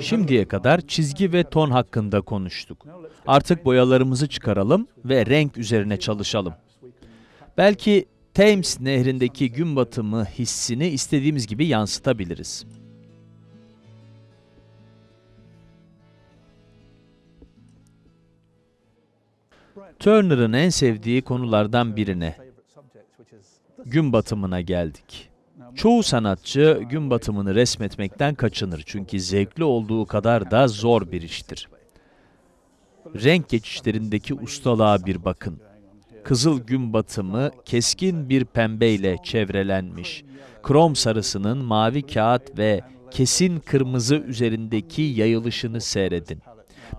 Şimdiye kadar çizgi ve ton hakkında konuştuk. Artık boyalarımızı çıkaralım ve renk üzerine çalışalım. Belki Thames nehrindeki gün batımı hissini istediğimiz gibi yansıtabiliriz. Turner'ın en sevdiği konulardan birine, gün batımına geldik. Çoğu sanatçı gün batımını resmetmekten kaçınır çünkü zevkli olduğu kadar da zor bir iştir. Renk geçişlerindeki ustalığa bir bakın. Kızıl gün batımı keskin bir pembeyle çevrelenmiş. Krom sarısının mavi kağıt ve kesin kırmızı üzerindeki yayılışını seyredin.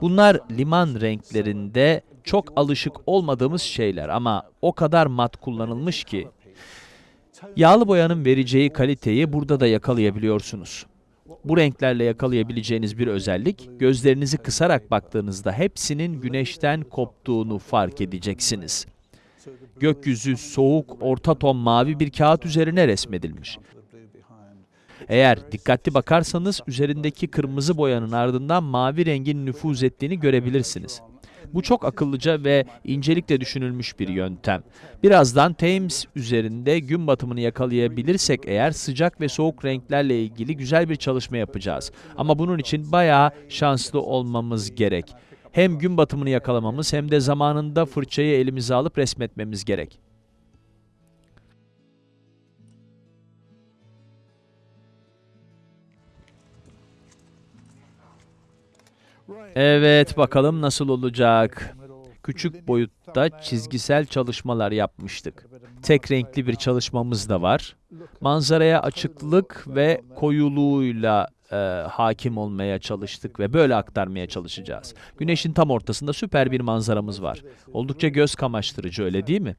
Bunlar liman renklerinde çok alışık olmadığımız şeyler ama o kadar mat kullanılmış ki Yağlı boyanın vereceği kaliteyi burada da yakalayabiliyorsunuz. Bu renklerle yakalayabileceğiniz bir özellik, gözlerinizi kısarak baktığınızda hepsinin güneşten koptuğunu fark edeceksiniz. Gökyüzü soğuk, orta ton mavi bir kağıt üzerine resmedilmiş. Eğer dikkatli bakarsanız üzerindeki kırmızı boyanın ardından mavi rengin nüfuz ettiğini görebilirsiniz. Bu çok akıllıca ve incelikle düşünülmüş bir yöntem. Birazdan Thames üzerinde gün batımını yakalayabilirsek eğer sıcak ve soğuk renklerle ilgili güzel bir çalışma yapacağız. Ama bunun için bayağı şanslı olmamız gerek. Hem gün batımını yakalamamız hem de zamanında fırçayı elimize alıp resmetmemiz gerek. Evet, bakalım nasıl olacak. Küçük boyutta çizgisel çalışmalar yapmıştık. Tek renkli bir çalışmamız da var. Manzaraya açıklık ve koyuluğuyla e, hakim olmaya çalıştık ve böyle aktarmaya çalışacağız. Güneşin tam ortasında süper bir manzaramız var. Oldukça göz kamaştırıcı öyle değil mi?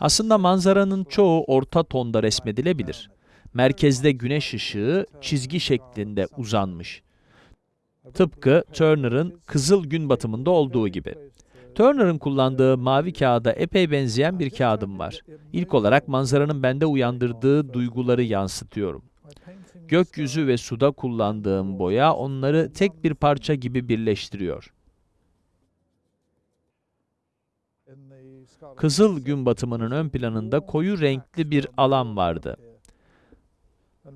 Aslında manzaranın çoğu orta tonda resmedilebilir. Merkezde güneş ışığı çizgi şeklinde uzanmış. Tıpkı Turner'ın Kızıl Gün Batımında olduğu gibi. Turner'ın kullandığı mavi kağıda epey benzeyen bir kağıdım var. İlk olarak manzaranın bende uyandırdığı duyguları yansıtıyorum. Gökyüzü ve suda kullandığım boya onları tek bir parça gibi birleştiriyor. Kızıl gün batımının ön planında koyu renkli bir alan vardı.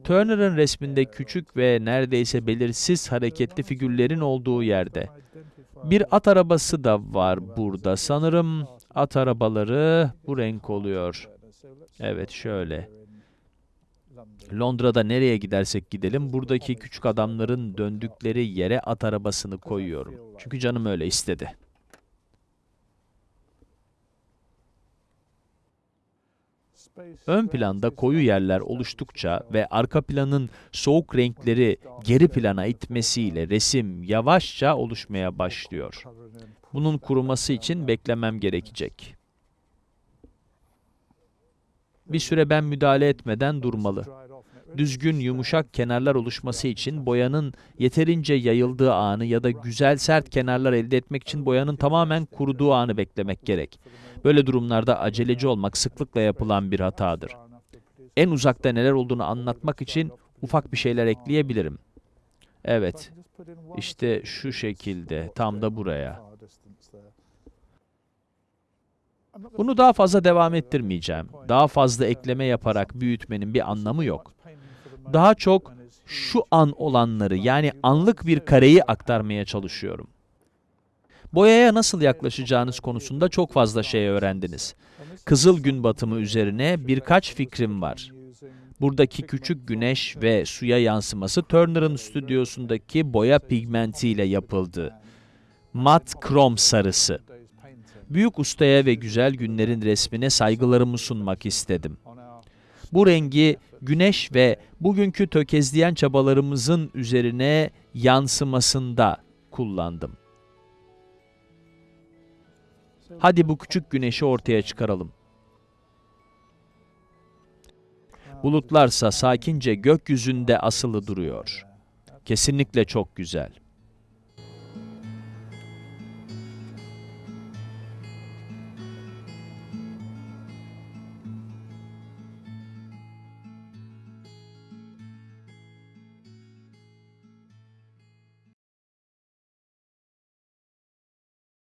Turner'ın resminde küçük ve neredeyse belirsiz hareketli figürlerin olduğu yerde. Bir at arabası da var burada. Sanırım at arabaları bu renk oluyor. Evet, şöyle. Londra'da nereye gidersek gidelim, buradaki küçük adamların döndükleri yere at arabasını koyuyorum. Çünkü canım öyle istedi. Ön planda koyu yerler oluştukça ve arka planın soğuk renkleri geri plana itmesiyle resim yavaşça oluşmaya başlıyor. Bunun kuruması için beklemem gerekecek. Bir süre ben müdahale etmeden durmalı. Düzgün, yumuşak kenarlar oluşması için boyanın yeterince yayıldığı anı ya da güzel sert kenarlar elde etmek için boyanın tamamen kuruduğu anı beklemek gerek. Böyle durumlarda aceleci olmak sıklıkla yapılan bir hatadır. En uzakta neler olduğunu anlatmak için ufak bir şeyler ekleyebilirim. Evet, işte şu şekilde, tam da buraya. Bunu daha fazla devam ettirmeyeceğim. Daha fazla ekleme yaparak büyütmenin bir anlamı yok. Daha çok şu an olanları yani anlık bir kareyi aktarmaya çalışıyorum. Boyaya nasıl yaklaşacağınız konusunda çok fazla şey öğrendiniz. Kızıl gün batımı üzerine birkaç fikrim var. Buradaki küçük güneş ve suya yansıması Turner'ın stüdyosundaki boya pigmentiyle yapıldı. Mat krom sarısı. Büyük ustaya ve güzel günlerin resmine saygılarımı sunmak istedim. Bu rengi güneş ve bugünkü tökezleyen çabalarımızın üzerine yansımasında kullandım. Hadi bu küçük güneşi ortaya çıkaralım. Bulutlarsa sakince gökyüzünde asılı duruyor. Kesinlikle çok güzel.